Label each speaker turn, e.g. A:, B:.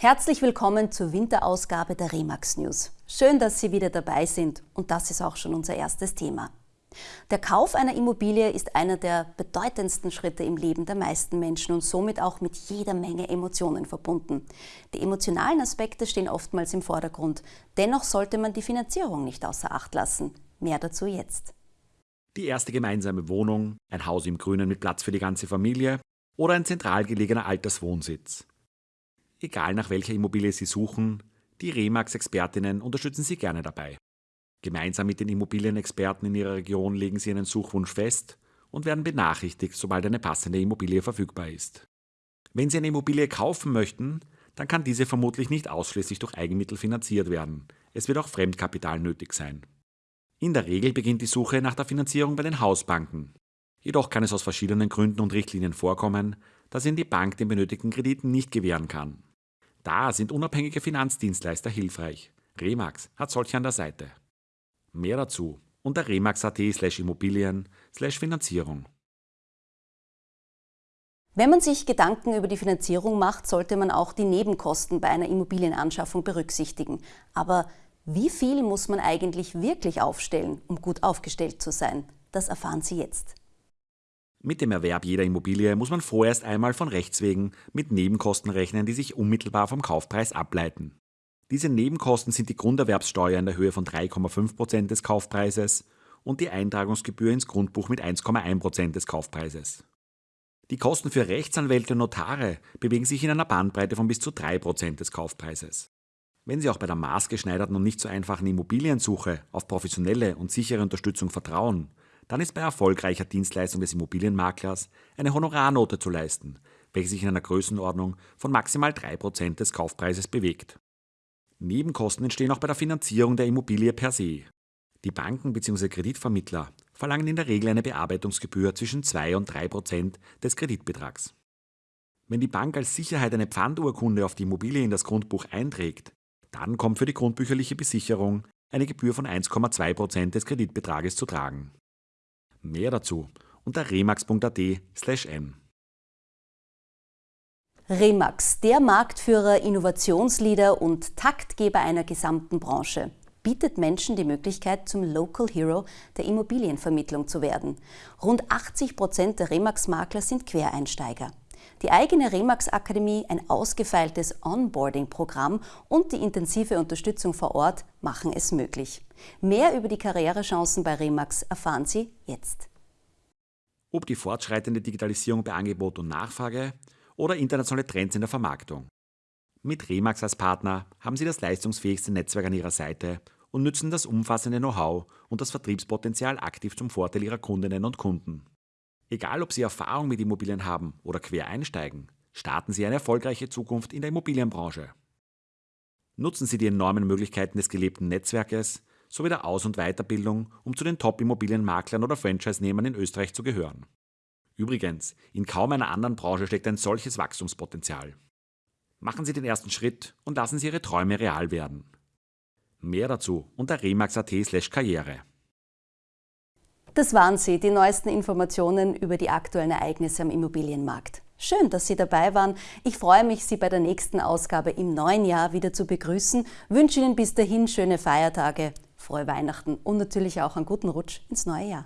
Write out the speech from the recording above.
A: Herzlich willkommen zur Winterausgabe der Remax News. Schön, dass Sie wieder dabei sind und das ist auch schon unser erstes Thema. Der Kauf einer Immobilie ist einer der bedeutendsten Schritte im Leben der meisten Menschen und somit auch mit jeder Menge Emotionen verbunden. Die emotionalen Aspekte stehen oftmals im Vordergrund. Dennoch sollte man die Finanzierung nicht außer Acht lassen. Mehr dazu jetzt.
B: Die erste gemeinsame Wohnung, ein Haus im Grünen mit Platz für die ganze Familie oder ein zentral gelegener Alterswohnsitz. Egal nach welcher Immobilie Sie suchen, die Remax-Expertinnen unterstützen Sie gerne dabei. Gemeinsam mit den Immobilienexperten in Ihrer Region legen Sie einen Suchwunsch fest und werden benachrichtigt, sobald eine passende Immobilie verfügbar ist. Wenn Sie eine Immobilie kaufen möchten, dann kann diese vermutlich nicht ausschließlich durch Eigenmittel finanziert werden. Es wird auch Fremdkapital nötig sein. In der Regel beginnt die Suche nach der Finanzierung bei den Hausbanken. Jedoch kann es aus verschiedenen Gründen und Richtlinien vorkommen, dass Ihnen die Bank den benötigten Krediten nicht gewähren kann. Da sind unabhängige Finanzdienstleister hilfreich. Remax hat solche an der Seite. Mehr dazu unter remax.at slash Immobilien slash Finanzierung.
A: Wenn man sich Gedanken über die Finanzierung macht, sollte man auch die Nebenkosten bei einer Immobilienanschaffung berücksichtigen. Aber wie viel muss man eigentlich wirklich aufstellen, um gut aufgestellt zu sein? Das erfahren Sie jetzt.
B: Mit dem Erwerb jeder Immobilie muss man vorerst einmal von Rechts wegen mit Nebenkosten rechnen, die sich unmittelbar vom Kaufpreis ableiten. Diese Nebenkosten sind die Grunderwerbssteuer in der Höhe von 3,5% des Kaufpreises und die Eintragungsgebühr ins Grundbuch mit 1,1% des Kaufpreises. Die Kosten für Rechtsanwälte und Notare bewegen sich in einer Bandbreite von bis zu 3% des Kaufpreises. Wenn Sie auch bei der maßgeschneiderten und nicht so einfachen Immobiliensuche auf professionelle und sichere Unterstützung vertrauen, dann ist bei erfolgreicher Dienstleistung des Immobilienmaklers eine Honorarnote zu leisten, welche sich in einer Größenordnung von maximal 3% des Kaufpreises bewegt. Nebenkosten entstehen auch bei der Finanzierung der Immobilie per se. Die Banken bzw. Kreditvermittler verlangen in der Regel eine Bearbeitungsgebühr zwischen 2 und 3 Prozent des Kreditbetrags. Wenn die Bank als Sicherheit eine Pfandurkunde auf die Immobilie in das Grundbuch einträgt, dann kommt für die grundbücherliche Besicherung eine Gebühr von 1,2 Prozent des Kreditbetrages zu tragen. Mehr dazu unter remax.at/m.
A: Remax, der Marktführer, Innovationsleader und Taktgeber einer gesamten Branche, bietet Menschen die Möglichkeit, zum Local Hero der Immobilienvermittlung zu werden. Rund 80 Prozent der Remax-Makler sind Quereinsteiger. Die eigene Remax-Akademie, ein ausgefeiltes Onboarding-Programm und die intensive Unterstützung vor Ort machen es möglich. Mehr über die Karrierechancen bei Remax erfahren Sie jetzt.
B: Ob die fortschreitende Digitalisierung bei Angebot und Nachfrage oder internationale Trends in der Vermarktung. Mit Remax als Partner haben Sie das leistungsfähigste Netzwerk an Ihrer Seite und nützen das umfassende Know-how und das Vertriebspotenzial aktiv zum Vorteil Ihrer Kundinnen und Kunden. Egal, ob Sie Erfahrung mit Immobilien haben oder quer einsteigen, starten Sie eine erfolgreiche Zukunft in der Immobilienbranche. Nutzen Sie die enormen Möglichkeiten des gelebten Netzwerkes sowie der Aus- und Weiterbildung, um zu den Top-Immobilienmaklern oder Franchise-Nehmern in Österreich zu gehören. Übrigens, in kaum einer anderen Branche steckt ein solches Wachstumspotenzial. Machen Sie den ersten Schritt und lassen Sie Ihre Träume real werden. Mehr dazu unter remax.at/karriere.
A: Das waren sie, die neuesten Informationen über die aktuellen Ereignisse am Immobilienmarkt. Schön, dass Sie dabei waren. Ich freue mich, Sie bei der nächsten Ausgabe im neuen Jahr wieder zu begrüßen. Wünsche Ihnen bis dahin schöne Feiertage, frohe Weihnachten und natürlich auch einen guten Rutsch ins neue Jahr.